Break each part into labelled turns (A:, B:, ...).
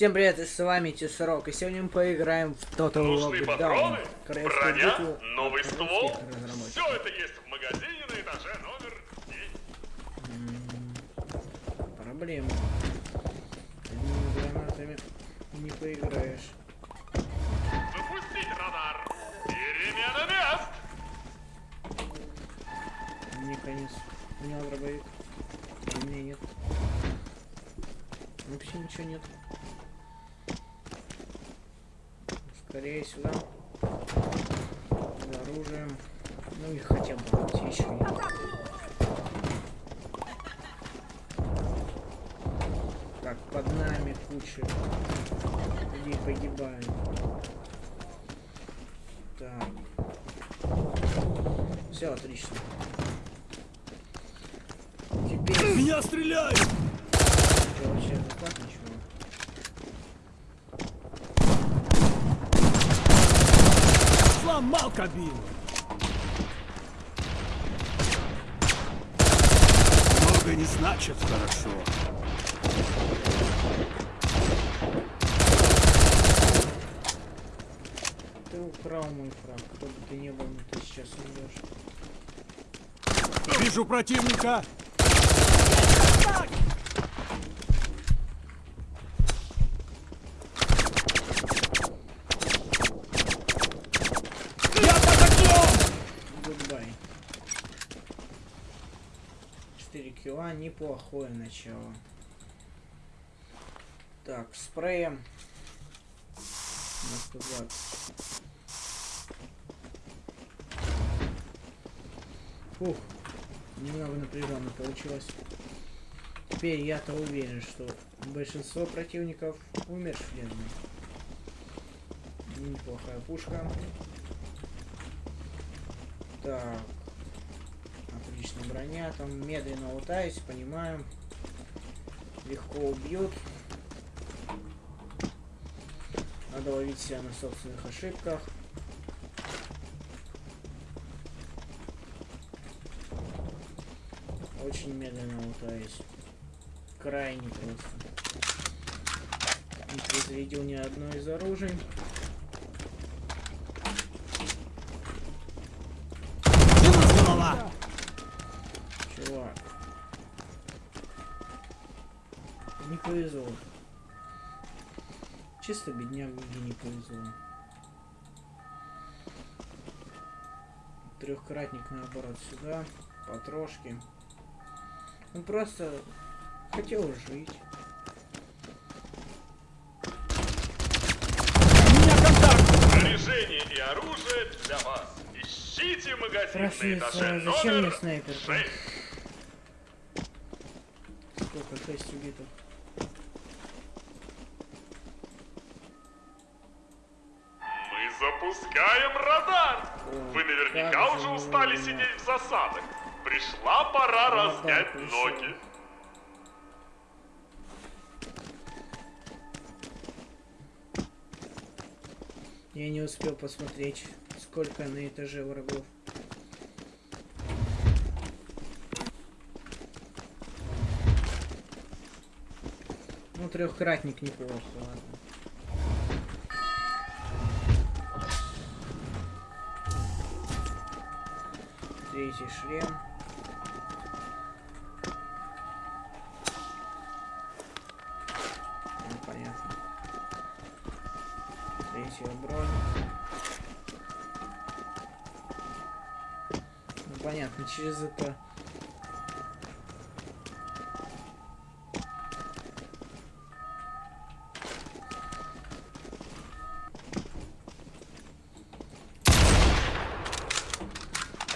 A: Всем привет, и с вами Тесрок, и сегодня мы поиграем в Total
B: Нужны патроны, броня, новый ствол. Все это есть в магазине на этаже номер 10.
A: Проблема. Одними гранатами не поиграешь.
B: Запустить радар. Перемена мест.
A: Мне конец. У меня дробовик. У меня нет. Вообще ничего нет. Скорее сюда. За оружием. Ну и хотя бы аптечкой. Так, под нами куча людей погибают. Так. Все отлично. Теперь
C: Меня стреляют!
A: что вообще заклад ничего.
C: Сломал кабину! Много не значит хорошо.
A: Ты украл мой фраг. Кто бы ты не был, но ты сейчас умрешь.
C: Вижу противника! Я под огнем!
A: Goodbye. 4 кило, неплохое начало. Так, спреем. На 120. Фух, немного напряженно получилось. Теперь я-то уверен, что большинство противников умершлены. Неплохая пушка. Так. Броня. Там медленно лутаюсь, понимаю. Легко убьют. Надо ловить себя на собственных ошибках. Очень медленно лутаюсь. Крайне просто. Не произведил ни одно из оружий.
C: Минус голова!
A: Чувак. Не повезло. Чисто бедняк где не повезло. Трехкратник наоборот сюда. Потрошки. Он просто хотел жить.
B: Снаряжение и оружие для вас. Ищите магазин на
A: Красавица,
B: этаже
A: зачем мне
B: номер
A: снайперка?
B: 6.
A: Сколько? Шесть убитых.
B: Мы запускаем радар.
A: О,
B: Вы наверняка уже
A: же
B: устали сидеть в засадах. Пришла пора
A: Радар
B: разнять
A: пришел.
B: ноги.
A: Я не успел посмотреть, сколько на этаже врагов. Трехкратник неплохо, ладно. Третий шлем. Ну, понятно. Третья бронь. Ну, понятно, через это...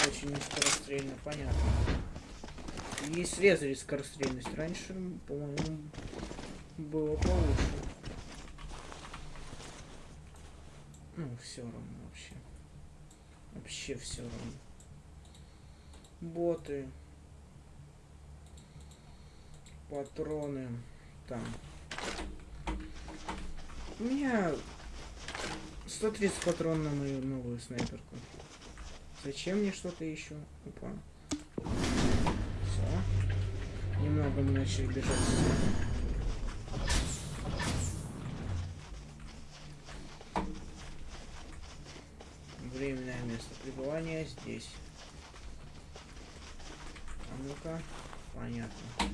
A: Очень нескорострельно, понятно. И срезали скорострельность. Раньше, по-моему, было получше. Ну, все равно вообще. Вообще все равно. Боты. Патроны. Там. У меня 130 патрон на мою новую снайперку. Зачем мне что-то еще? Опа. Немного мы начали бежать. Временное место пребывания здесь. А ну-ка, понятно.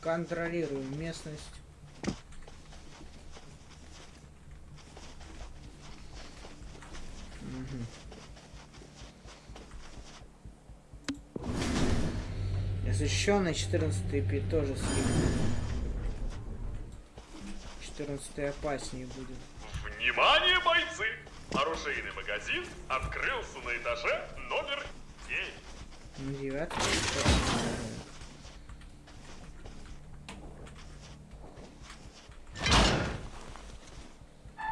A: Контролируем местность. Угу. Защищенный 14 пи тоже слив. 14 опаснее будет.
B: Внимание, бойцы! Оружейный магазин открылся на этаже номер 9.
A: Ну, девятый.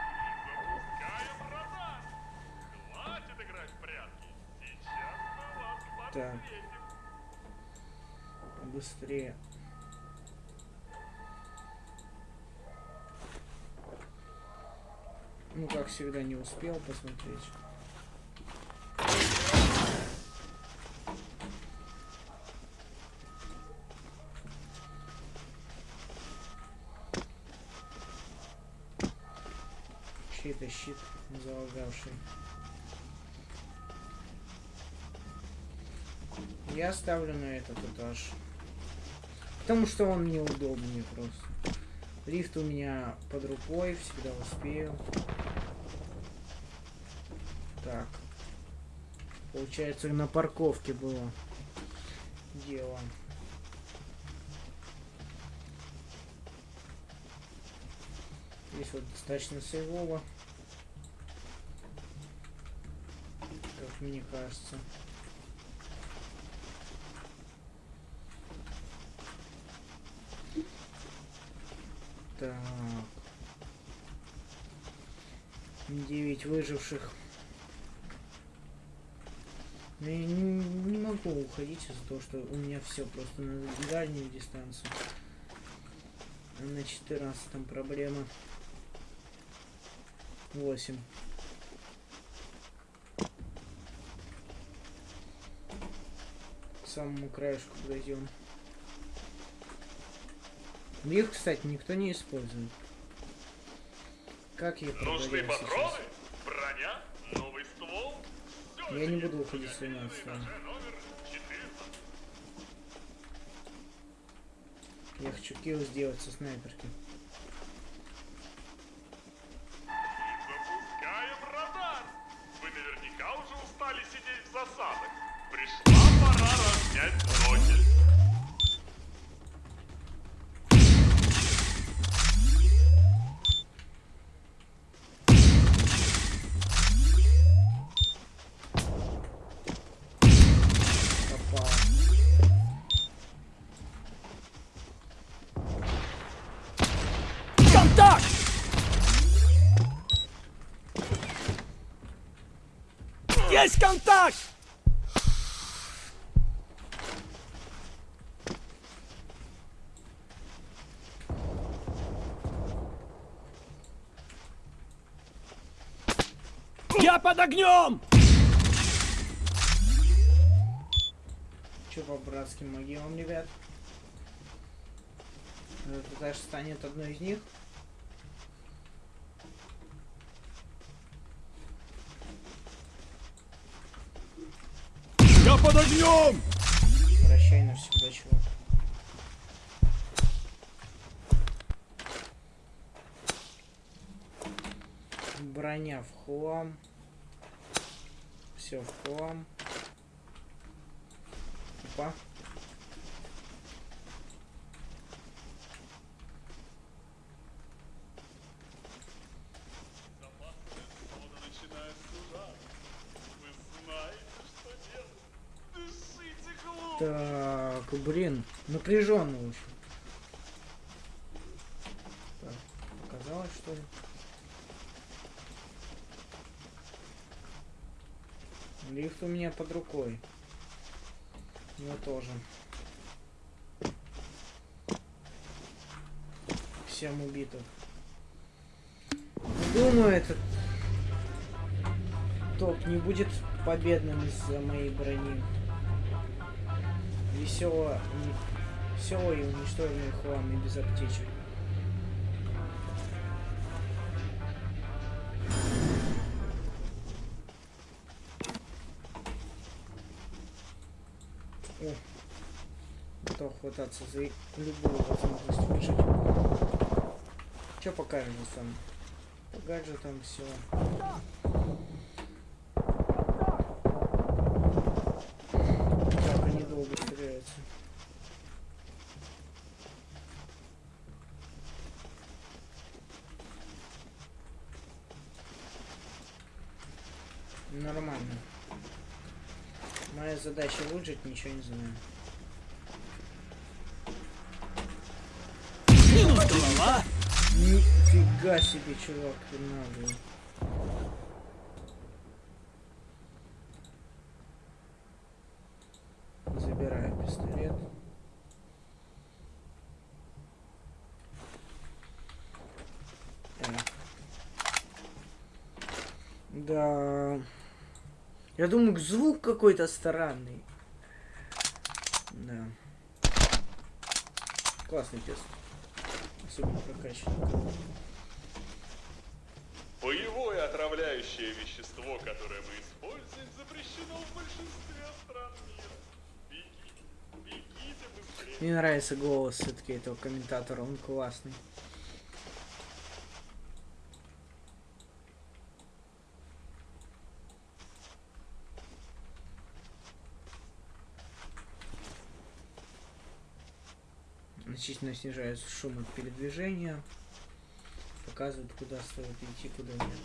B: Запускаем радар. Хватит играть в прятки. Сейчас мы вас
A: Так.
B: подсветим.
A: Быстрее. Ну, как всегда, не успел посмотреть. Чей-то щит залагавший. Я ставлю на этот этаж. Потому что он неудобнее просто. Лифт у меня под рукой, всегда успею. Так. Получается, на парковке было дело. Здесь вот достаточно сейвово. Как мне кажется. Так. Девять выживших. Но я не, не могу уходить из-за того, что у меня все просто на дальнюю дистанцию. А на 14 проблема. 8. К самому краешку подойдем. Их, кстати, никто не использует. Как я
B: Нужны патроны?
A: сейчас?
B: Броня? Новый ствол? Всё
A: Я не буду уходить с
B: магазине на
A: 13
B: этаже номер 14.
A: Я хочу килл сделать со снайперки.
C: Я под огнем!
A: Че по братским могилам, ребят? Этот этаж станет одной из них.
C: Я под огнем!
A: Прощай навсегда, чувак. Броня в хлам. Все в хлам. Опа. Так, блин, напряженно очень. Так, показалось, что ли? Лифт у меня под рукой. Его тоже. Всем убитых. Думаю, этот топ не будет победным из-за моей брони. Весело, веселый и уничтоженный хлам без аптечек. Готов хвататься за любую возможность выжить. Что по гаджетам? По гаджетам все. Так, они долго стреляются. Нормально. Моя задача выжить, ничего не знаю.
C: Минус голова.
A: Нифига себе, чувак, ты наглый. Забираю пистолет. Э. Да. Я думаю, звук какой-то странный. Да. Классный тест. Особенно прокачанный.
B: Боевое отравляющее вещество, которое мы используем, запрещено в большинстве стран мира. Беги, бегите быстрее.
A: Мне нравится голос все-таки этого комментатора, он классный. Значительно снижается шум от передвижения. Показывает, куда стоит идти, куда нет.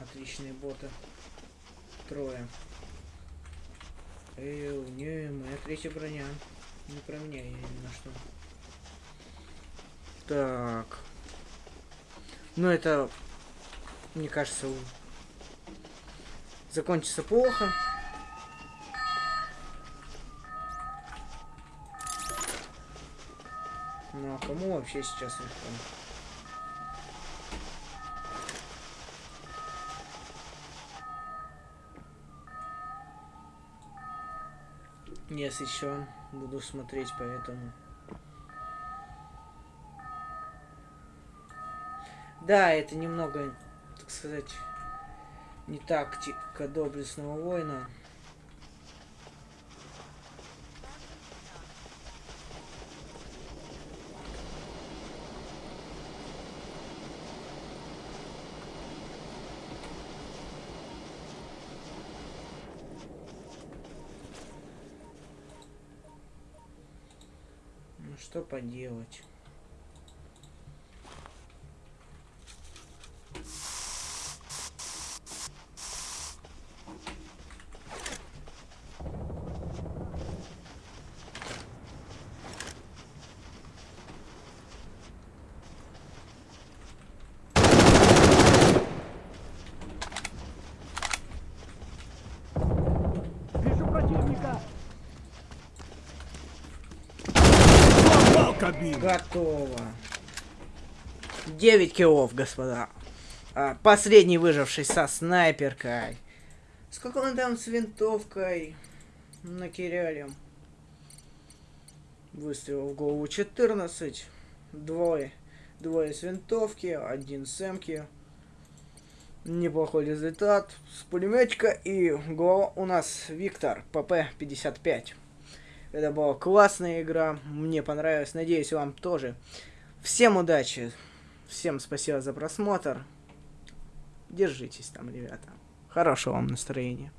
A: Отличные боты. Трое. Эй, не, моя третья броня. Не про меня, я ни на что. Так. Ну, это, мне кажется, закончится плохо. Вообще сейчас легко? Если еще буду смотреть, поэтому. Да, это немного, так сказать, не тактика доблестного воина. Ну что поделать?
C: Вижу противника. Кабину.
A: Готово. 9 киллов, господа. А, последний выживший со снайперкой. Сколько он там с винтовкой? На Киряле. Выстрел в голову 14. Двое. Двое с винтовки, один с эмки. Неплохой результат. С пулеметчика и голова у нас Виктор, ПП-55. Это была классная игра, мне понравилось, надеюсь, вам тоже. Всем удачи, всем спасибо за просмотр. Держитесь там, ребята. Хорошего вам настроения.